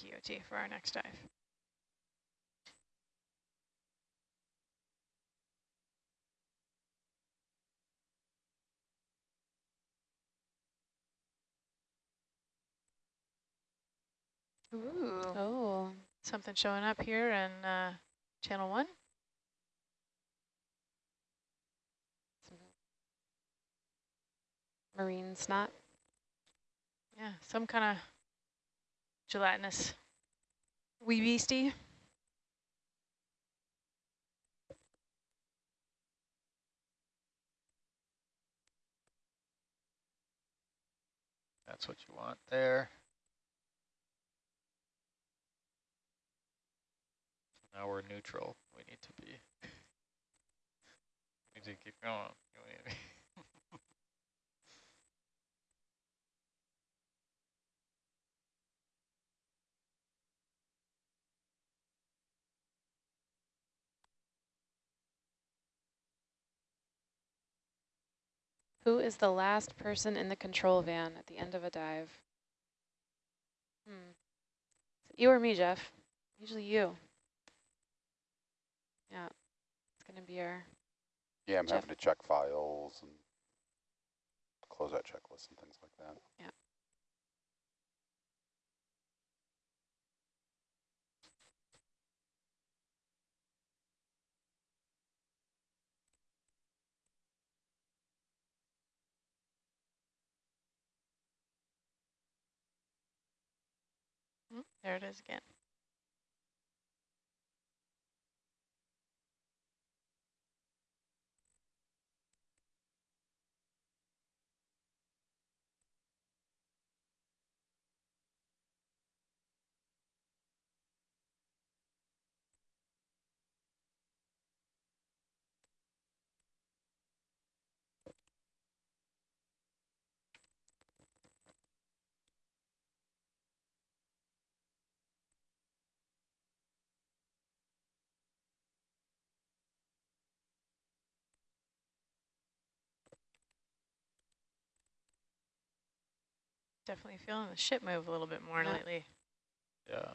QOT for our next dive. Ooh. Oh. Something showing up here in uh, channel one. Marine snot. Yeah, some kind of gelatinous wee beastie. That's what you want there. Now we're neutral. We need to be. we need to keep going. Who is the last person in the control van at the end of a dive? Hmm. you or me, Jeff? Usually you. Yeah, it's going to be our... Yeah, I'm Jeff. having to check files and close out checklists and things like that. Yeah. Mm, There it is again. Definitely feeling the ship move a little bit more Yeah. lately. Yeah.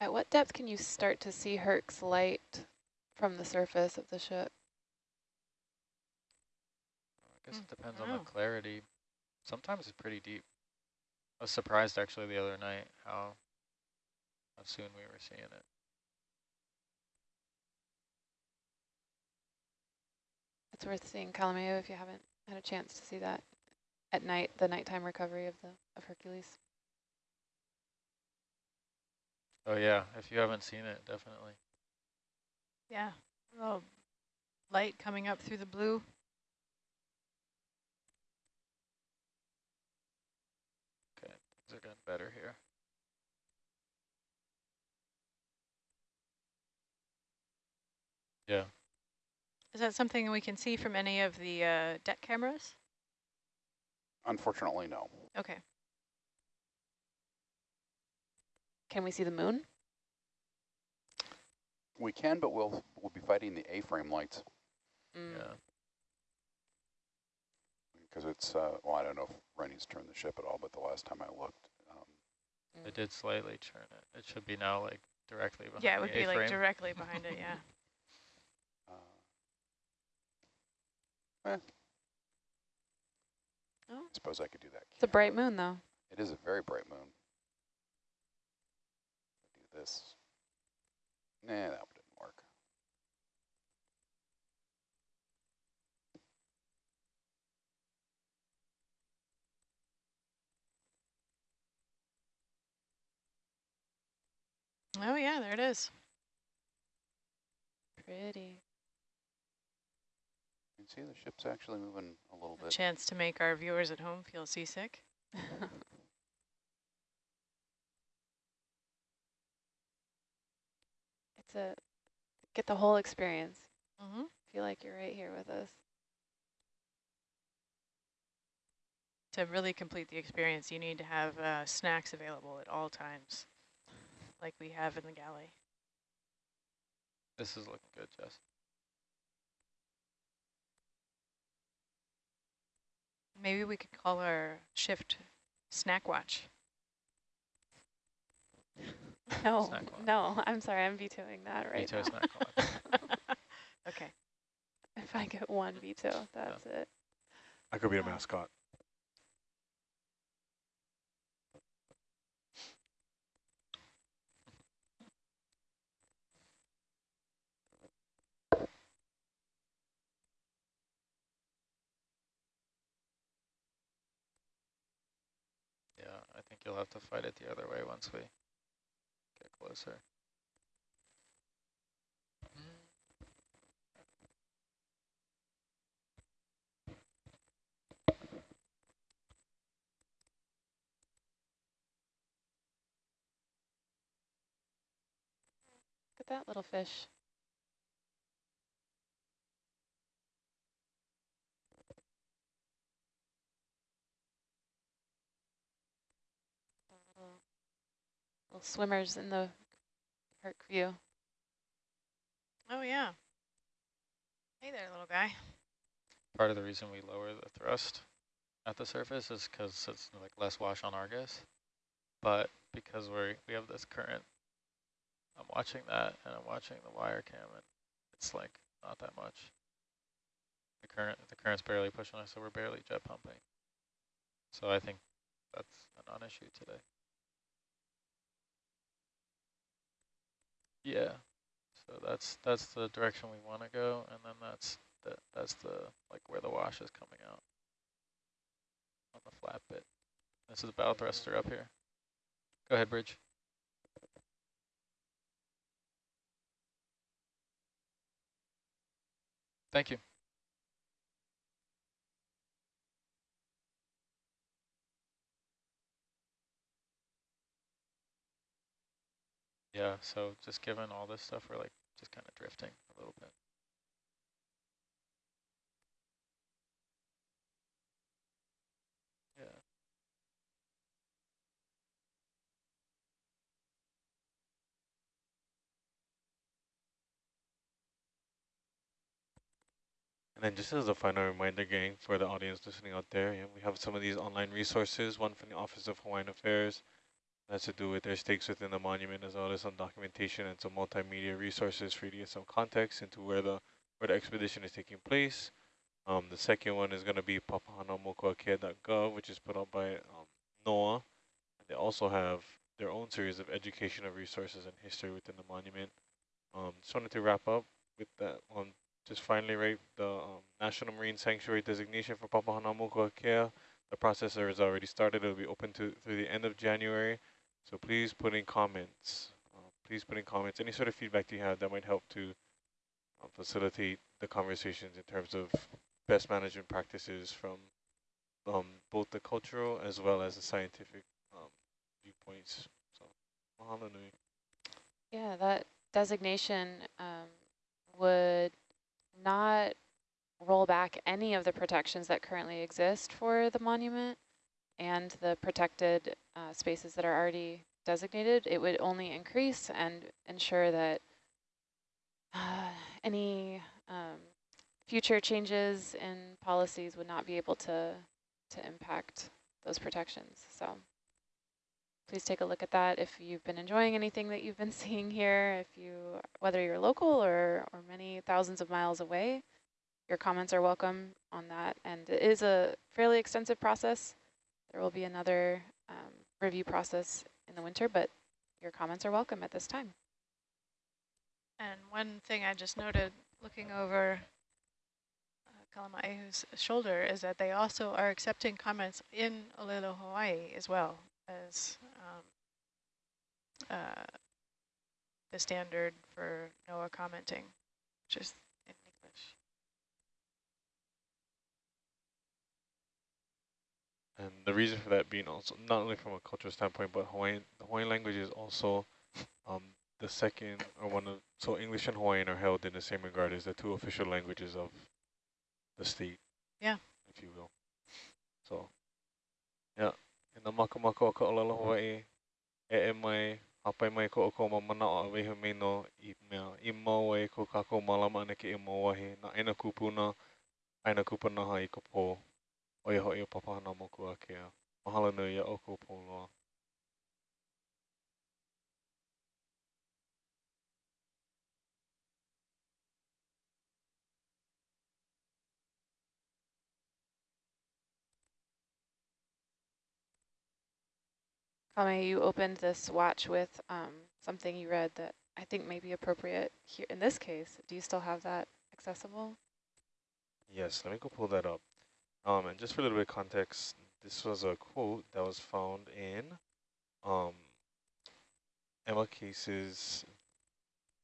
At what depth can you start to see Herc's light from the surface of the ship? I guess Mm, it depends on the clarity. Sometimes it's pretty deep. I was surprised actually the other night how, how soon we were seeing it. It's worth seeing Calameo if you haven't had a chance to see that at night, the nighttime recovery of the of Hercules. Oh yeah, if you haven't seen it, definitely. Yeah, a little light coming up through the blue. Okay, things are getting better here. Yeah, Is that something we can see from any of the uh, deck cameras? Unfortunately, no. Okay. Can we see the moon? We can, but we'll we'll be fighting the A-frame lights Mm. yeah. because it's uh, well, I don't know if Rennie's turned the ship at all, but the last time I looked, um, did slightly turn it. It should be now like directly behind Yeah, it the would be like directly behind it, yeah. Uh, eh, Oh. suppose I could do that. It's a bright moon, though. It is a very bright moon. Do this. Nah, that didn't work. Oh yeah, there it is. Pretty. You can see the ship's actually moving a little A bit. chance to make our viewers at home feel seasick. it's a get the whole experience. Mm-hmm. Feel like you're right here with us. To really complete the experience, you need to have uh, snacks available at all times, like we have in the galley. This is looking good, Jess. Maybe we could call our shift snack watch. No, no, I'm sorry, I'm vetoing that right Veto now. snack watch. okay. if I get one veto, that's it. I could be a mascot. Yeah, I think you'll have to fight it the other way once we get closer. Look at that little fish. Little swimmers in the Herc view. Oh yeah. Hey there, little guy. Part of the reason we lower the thrust at the surface is because it's like less wash on Argus, but because we we have this current, I'm watching that and I'm watching the wire cam and it's like not that much. The current the current's barely pushing us, so we're barely jet pumping. So I think that's a non-issue today. Yeah. So that's that's the direction we want to go, and then that's the that's the like where the wash is coming out on the flat bit. This is the bow thruster up here. Go ahead, Bridge. Thank you. Yeah, so just given all this stuff, we're like just kind of drifting a little bit. Yeah. And then just as a final reminder, gang, for the audience listening out there, yeah, we have some of these online resources, one from the Office of Hawaiian Affairs, that's to do with their stakes within the monument, as well as some documentation and some multimedia resources for you to get some context into where the where the expedition is taking place. Um, the second one is going to be papahanaumokuakea.gov, which is put out by um, NOAA. They also have their own series of educational resources and history within the monument. Um, just wanted to wrap up with that one just finally, right, the um, National Marine Sanctuary designation for Papahanaumokuakea. The process has already started. It will be open to through the end of January. So please put in comments. Uh, please put in comments. Any sort of feedback you have that might help to uh, facilitate the conversations in terms of best management practices from um, both the cultural as well as the scientific um, viewpoints. So. Yeah, that designation um, would not roll back any of the protections that currently exist for the monument and the protected uh, spaces that are already designated. It would only increase and ensure that uh, any um, future changes in policies would not be able to to impact those protections. So please take a look at that if you've been enjoying anything that you've been seeing here, if you, whether you're local or, or many thousands of miles away, your comments are welcome on that. And it is a fairly extensive process. There will be another um, review process in the winter, but your comments are welcome at this time. And one thing I just noted looking over uh, Kalamaehu's shoulder is that they also are accepting comments in Olelo, Hawaii as well as um, uh, the standard for NOAA commenting, which is in English. And the reason for that being also, not only from a cultural standpoint, but Hawaiian, the Hawaiian language is also um, the second or one of, so English and Hawaiian are held in the same regard as the two official languages of the state. Yeah. If you will. So, yeah. In the maka maka o ka olala Hawaii, e e mai, hapai mai ko ko mamana o awehu me no i mea i mau e ko kako malama ane ke i mau wahi na aina kupuna, aina kupuna ha i ka po. O ia hoi o papahana moku a kea. Mahalo nui ia o ko po loa. Kame, you opened this watch with um, something you read that I think may be appropriate here in this case. Do you still have that accessible? Yes, let me go pull that up. Um, and just for a little bit of context, this was a quote that was found in um, Emma Case's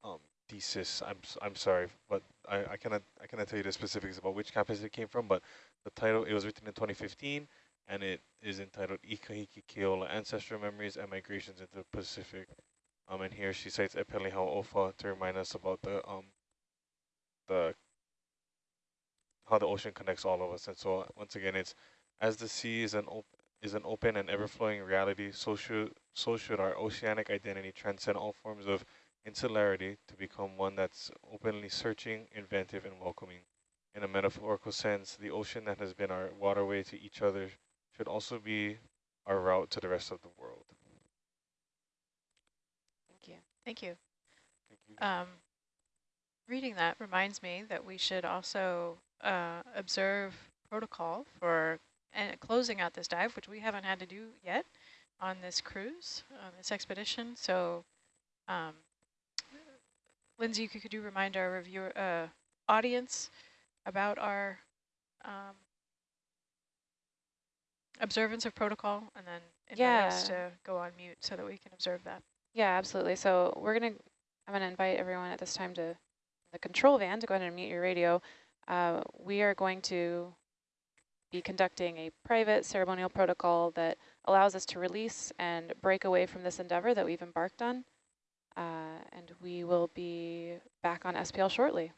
um, thesis. I'm I'm sorry, but I, I cannot I cannot tell you the specifics about which campus it came from. But the title it was written in 2015, and it is entitled Ikahiki Keola: Ancestral Memories and Migrations into the Pacific. Um, and here she cites Epeli Hau'ofa to remind us about the um the how the ocean connects all of us. And so once again, it's as the sea is an op is an open and ever-flowing reality, so should so should our oceanic identity transcend all forms of insularity to become one that's openly searching, inventive, and welcoming. In a metaphorical sense, the ocean that has been our waterway to each other should also be our route to the rest of the world. Thank you. Thank you. Thank you. Um, reading that reminds me that we should also uh, observe protocol for uh, closing out this dive, which we haven't had to do yet on this cruise, on this expedition. So, um, Lindsay, could you remind our reviewer uh, audience about our um, observance of protocol, and then invite us Yeah. to go on mute so that we can observe that. Yeah, absolutely. So we're gonna, I'm gonna invite everyone at this time to the control van to go ahead and mute your radio. Uh, we are going to be conducting a private ceremonial protocol that allows us to release and break away from this endeavor that we've embarked on. Uh, and we will be back on SPL shortly.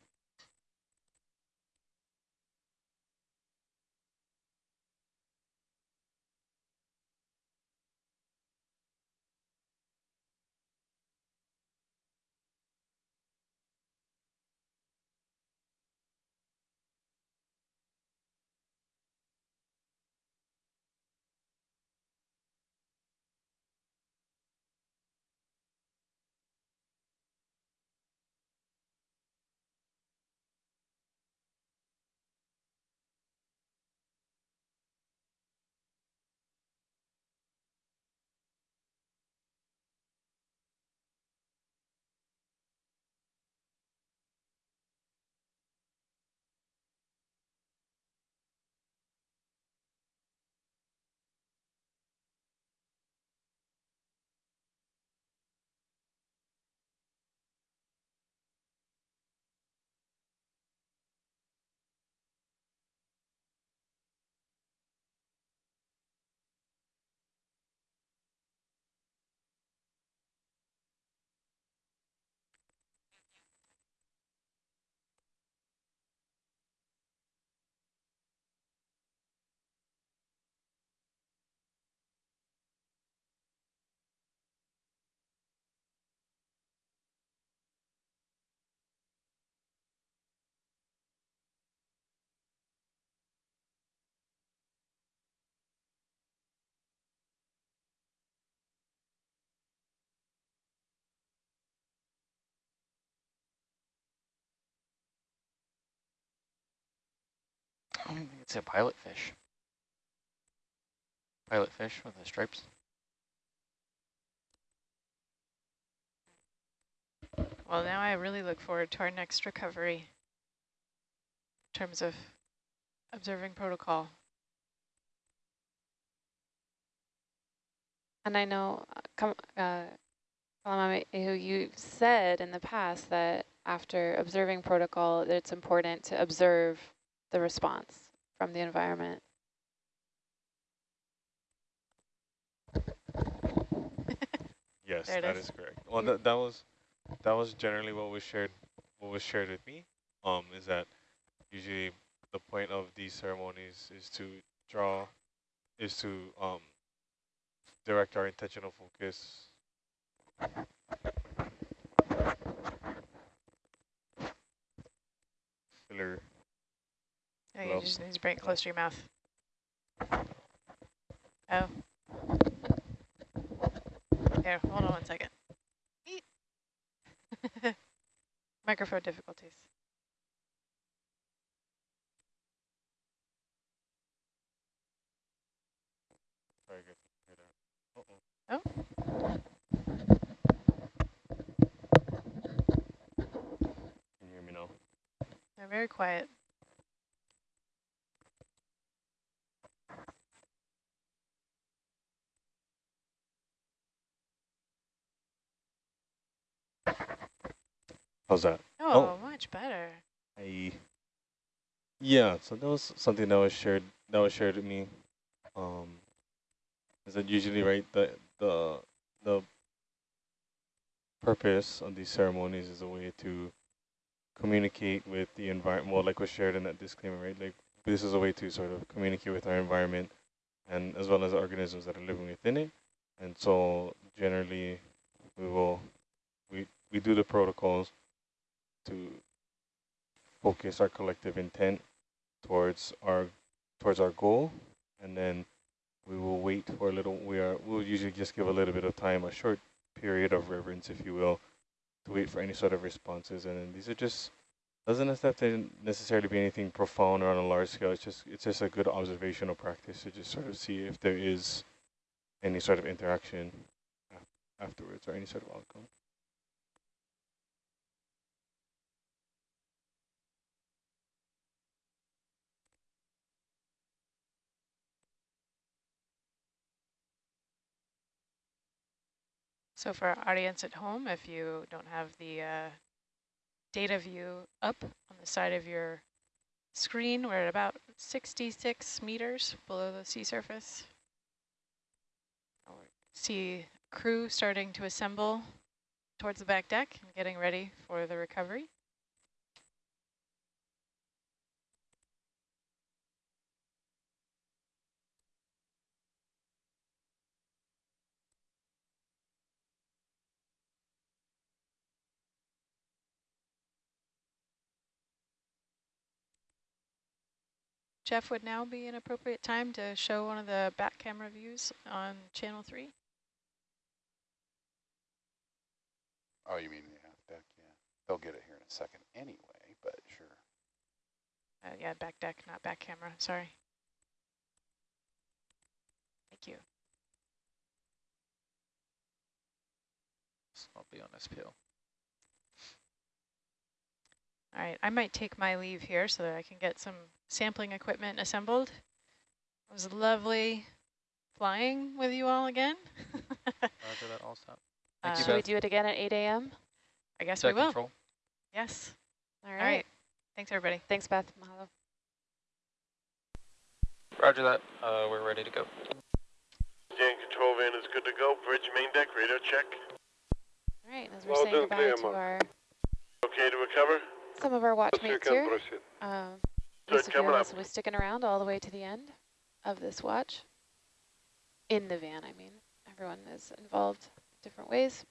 I think it's a pilot fish. Pilot fish with the stripes. Well, now I really look forward to our next recovery in terms of observing protocol. And I know, uh, come, uh, Kalamame, who you said in the past that after observing protocol, that it's important to observe the response from the environment. Yes, that is. is correct. Well, that that was that was generally what was shared what was shared with me. Um, is that usually the point of these ceremonies is to draw, is to um direct our intentional focus. Filler. Oh, Think Hello? you just need to bring it close to your mouth. Oh. Here, hold on one second. Microphone difficulties. Very good. Uh-oh. Oh. Can you hear me now? They're very quiet. How's that? Oh, much better. I yeah, so that was something that was shared that was shared with me. Um is that usually right the the the purpose of these ceremonies is a way to communicate with the environment well like was shared in that disclaimer, right? Like this is a way to sort of communicate with our environment and as well as the organisms that are living within it. And so generally we will we do the protocols to focus our collective intent towards our towards our goal. And then we will wait for a little we are we'll usually just give a little bit of time a short period of reverence if you will to wait for any sort of responses. And then these are just doesn't have to necessarily be anything profound or on a large scale. It's just it's just a good observational practice to just sort of see if there is any sort of interaction afterwards or any sort of outcome So for our audience at home, if you don't have the uh, data view up on the side of your screen, we're at about 66 meters below the sea surface. See crew starting to assemble towards the back deck and getting ready for the recovery. Jeff, would now be an appropriate time to show one of the back camera views on channel three? Oh, you mean the half deck? Yeah. They'll get it here in a second anyway, but sure. Uh, yeah, back deck, not back camera, sorry. Thank you. I'll be on SPL. All right, I might take my leave here so that I can get some sampling equipment assembled. It was lovely flying with you all again. Roger that, all stop. Thank you, Should we Uh, do it again at 8 a.m.? I guess Set we will. control. Yes. All All right. right. Thanks, everybody. Thanks, Beth. Mahalo. Roger that. Uh, we're ready to go. Gang control van is good to go. Bridge main deck, radar check. All right, as we're Well saying done, goodbye clear, to our Okay to recover? some of our watchmates here. Um, Good, most of coming you up. will be sticking around all the way to the end of this watch. In the van, I mean. Everyone is involved different ways.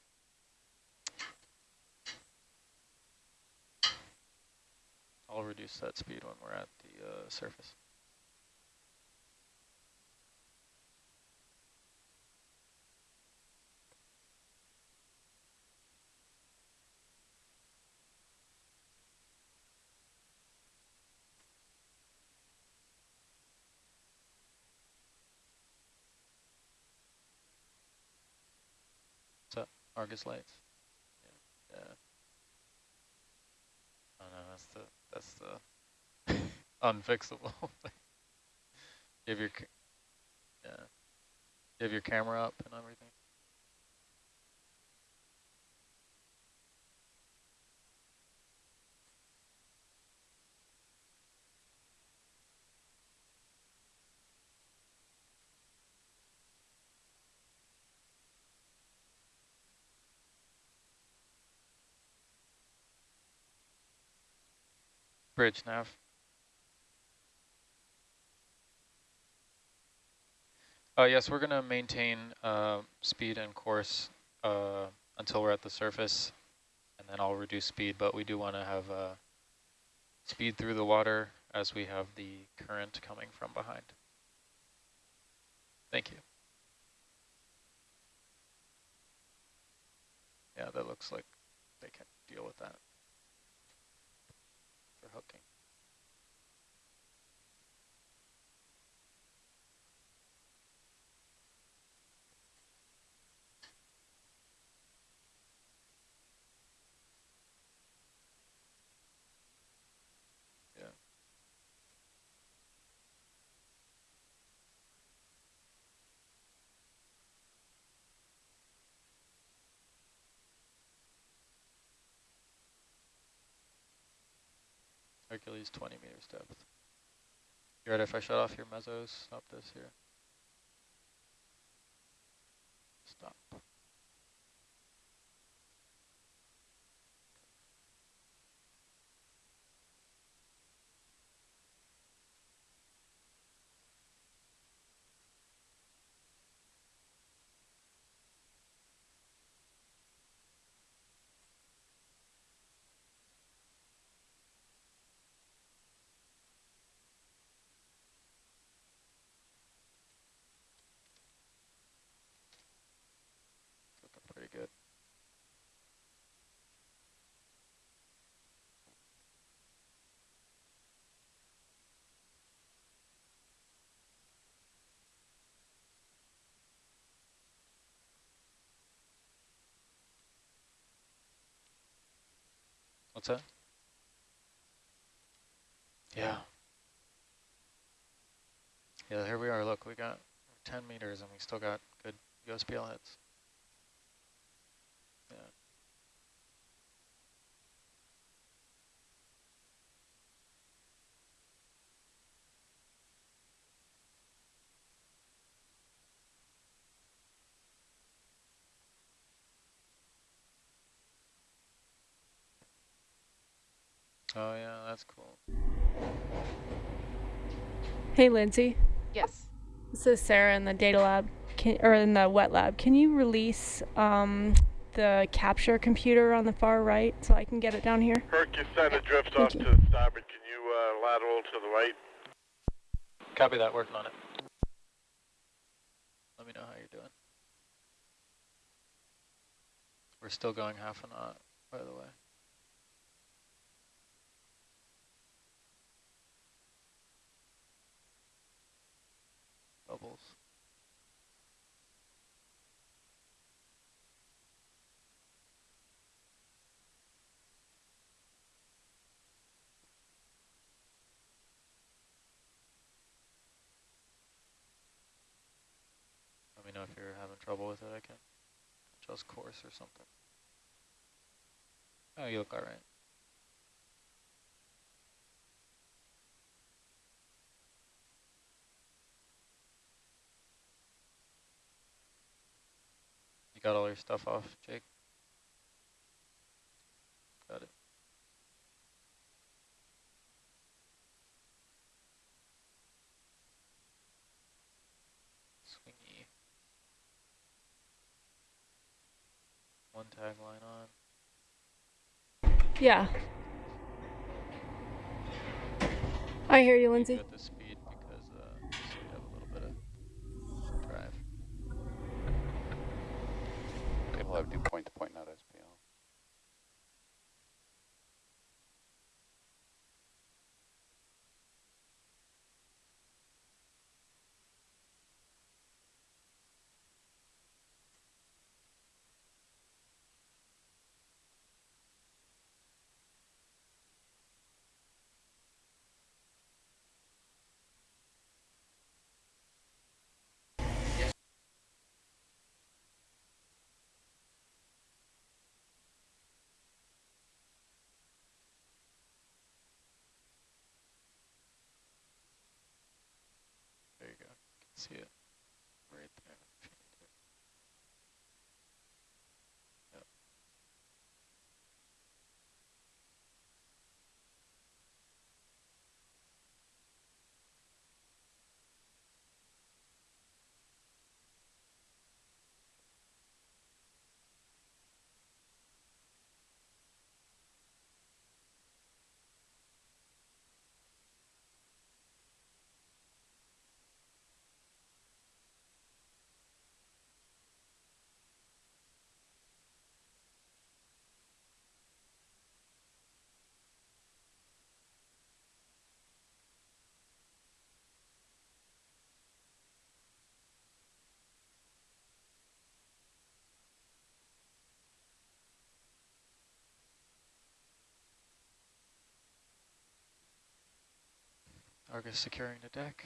I'll reduce that speed when we're at the uh, surface. Argus lights. Yeah. yeah. Oh no, that's the that's the unfixable. you have your yeah. You have your camera up and everything. Bridge nav. Uh, yes, we're going to maintain uh, speed and course uh, until we're at the surface, and then I'll reduce speed, but we do want to have uh, speed through the water as we have the current coming from behind. Thank you. Yeah, that looks like they can deal with that hooking. Yeah. Hercules 20 meters depth. You ready if I shut off your mezzos? Stop this here. Stop. Looking pretty good. Yeah. Yeah, here we are. Look, we got 10 meters and we still got good USBL hits. Yeah. Oh yeah, that's cool. Hey, Lindsay. Yes. This is Sarah in the data lab, can, or in the wet lab. Can you release um, the capture computer on the far right so I can get it down here? Herc, you're starting to drift Thank off you. to the starboard. Can you uh, lateral to the right? Copy that, working on it. Let me know how you're doing. We're still going half a knot, by the way. Bubbles. Let me know if you're having trouble with it. I can adjust course or something. Oh, you look all right. Got all your stuff off, Jake? Got it. Swingy. One tag line on. Yeah. I hear you, Lindsay. you at the speed because uh, so we have a little bit of drive. It'll have do point to point, See it Argus securing the deck.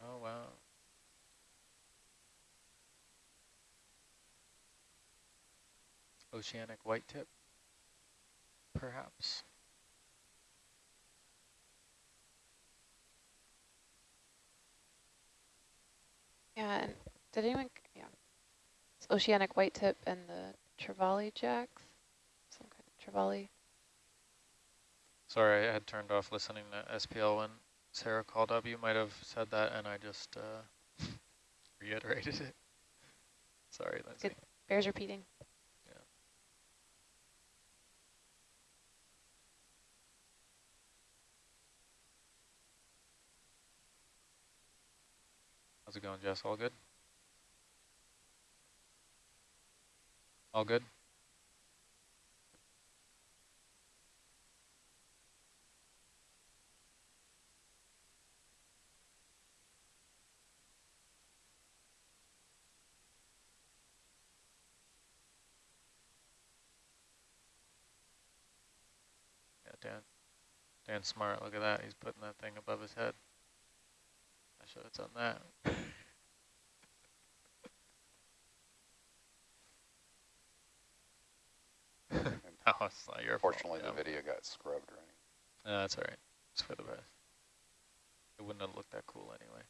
Oh, wow. Oceanic white tip, perhaps. Yeah, and did anyone, yeah. It's oceanic white tip and the trevally jacks, some kind of trevally. Sorry, I had turned off listening to SPL when Sarah called up. You might have said that and I just uh, reiterated it. Sorry, Lindsay. Good. Bears repeating. How's it going, Jess? All good? All good? Yeah, Dan. Dan's smart. Look at that. He's putting that thing above his head. I should have done that. no, oh, it's not your fault. Fortunately, the Yeah. video got scrubbed, or anything. No, that's all right. It's for the best. It wouldn't have looked that cool anyway.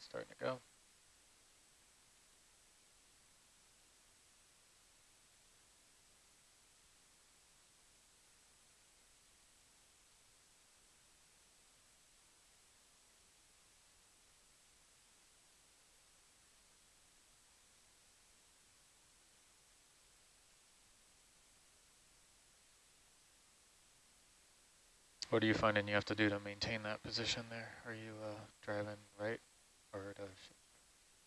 Starting to go. What are you finding you have to do to maintain that position there? Are you uh, driving right or to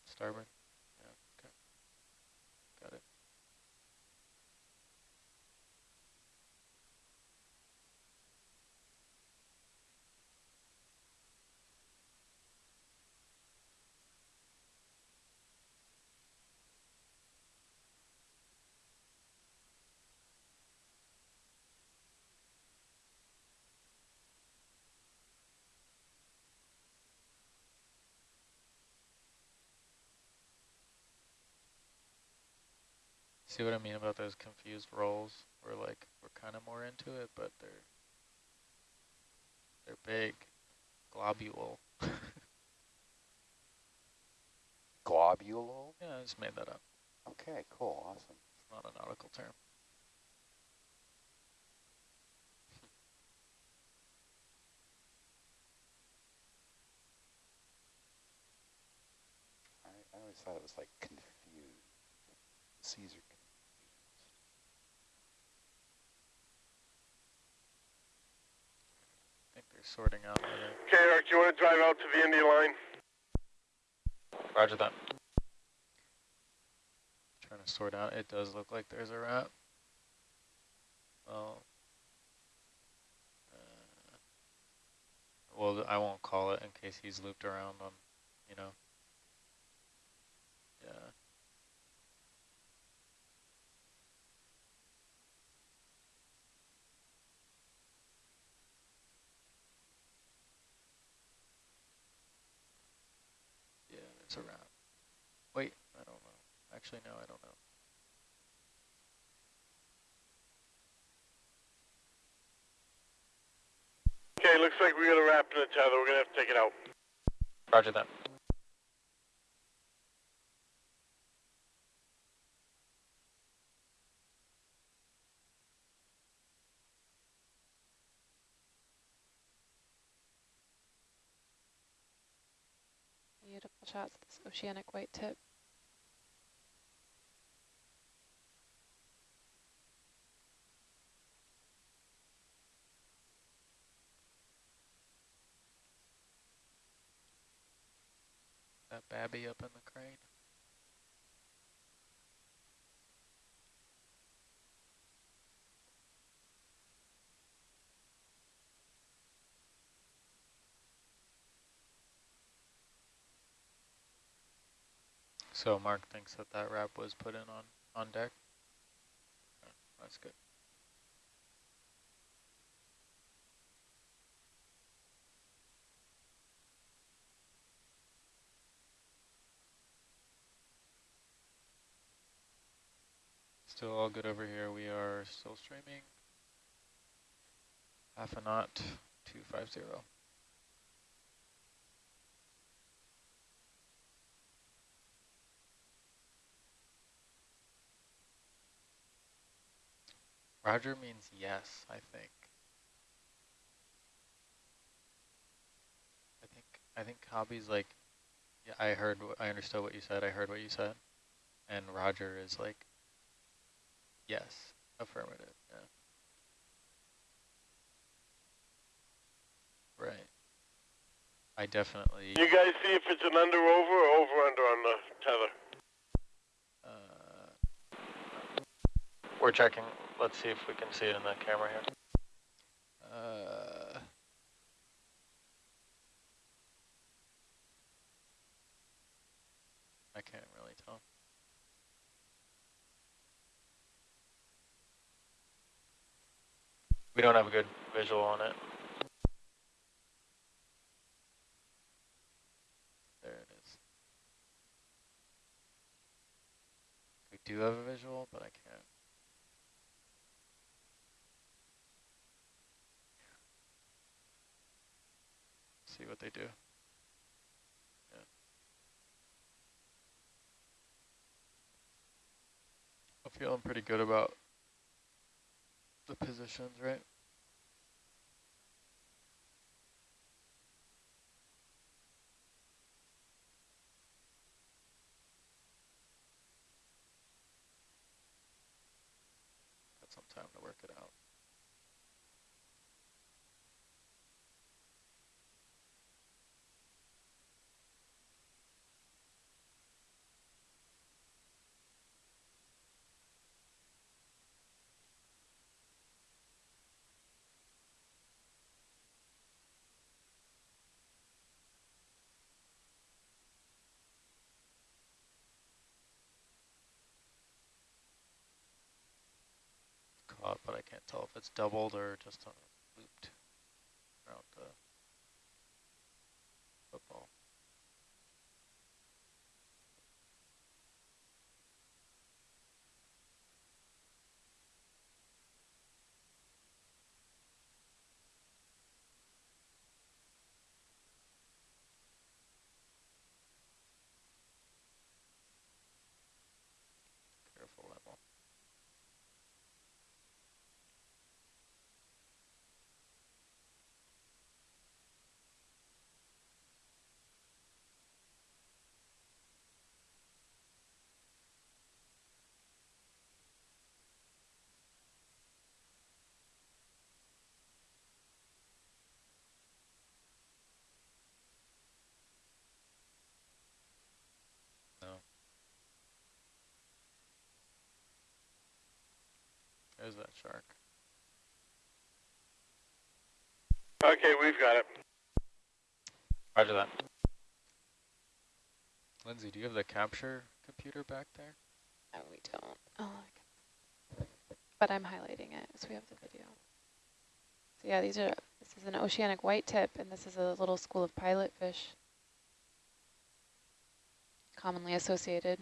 starboard? See what I mean about those confused roles? Where like we're kind of more into it, but they're they're big, globule. Globule? yeah, I just made that up. Okay, cool, awesome. It's not a nautical term. I, I always thought it was like confused. Caesar confused. I think they're sorting out. Okay, Eric, do you want to drive out to the Indy line? Roger that. trying to sort out. It does look like there's a rat. Well, uh, well, I won't call it in case he's looped around on, you know. Yeah. Yeah, there's a rat. Wait, I don't know. Actually, no, I don't know. Okay, looks like we got a wrap in the tether. We're gonna have to take it out. Roger that. Shots of this oceanic white tip. That babby up in the crane. So Mark thinks that that wrap was put in on, on deck? That's good. Still all good over here. We are still streaming. Half a knot, 250. Roger means yes, I think. I think I think Hobby's like, yeah, I heard, I understood what you said. I heard what you said, and Roger is like, yes, affirmative. Yeah. Right. I definitely. You guys see if it's an under over or over under on the tether. Uh, we're checking. Let's see if we can see it in the camera here. Uh, I can't really tell. We don't have a good visual on it. There it is. We do have a visual, but I can't. See what they do. Yeah. I'm feeling pretty good about the positions, right? Got some time to work it out. But I can't tell if it's doubled or just looped around the football. Careful, Emil. There's that shark. Okay, we've got it. Roger that. Lindsay, do you have the capture computer back there? No, we don't. Oh, okay. But I'm highlighting it, so we have the video. So yeah, these are, this is an oceanic white tip, and this is a little school of pilot fish. Commonly associated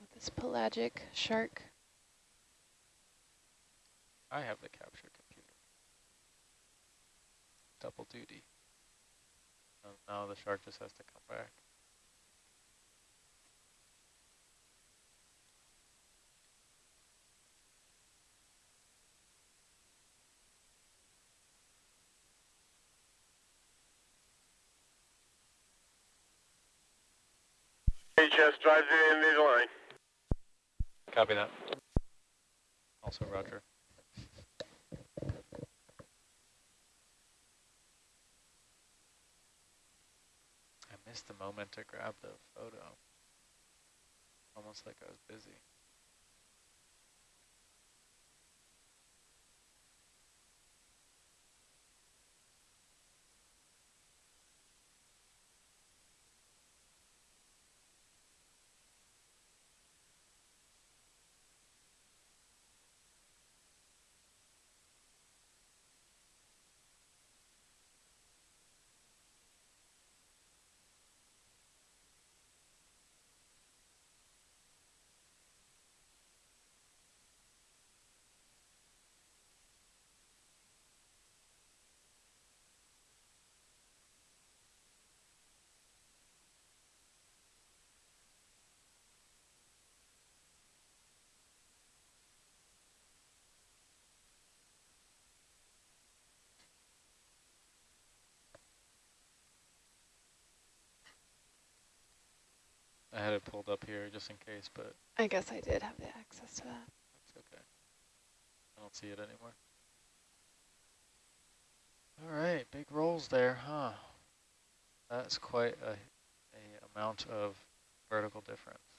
with this pelagic shark. I have the capture computer. Double duty. And now the shark just has to come back. HS drives it in the line. Copy that. Also roger. I missed the moment to grab the photo. Almost like I was busy. It pulled up here just in case, but I guess I did have the access to that. it's okay. I don't see it anymore. All right, big rolls there, huh? That's quite a, a amount of vertical difference.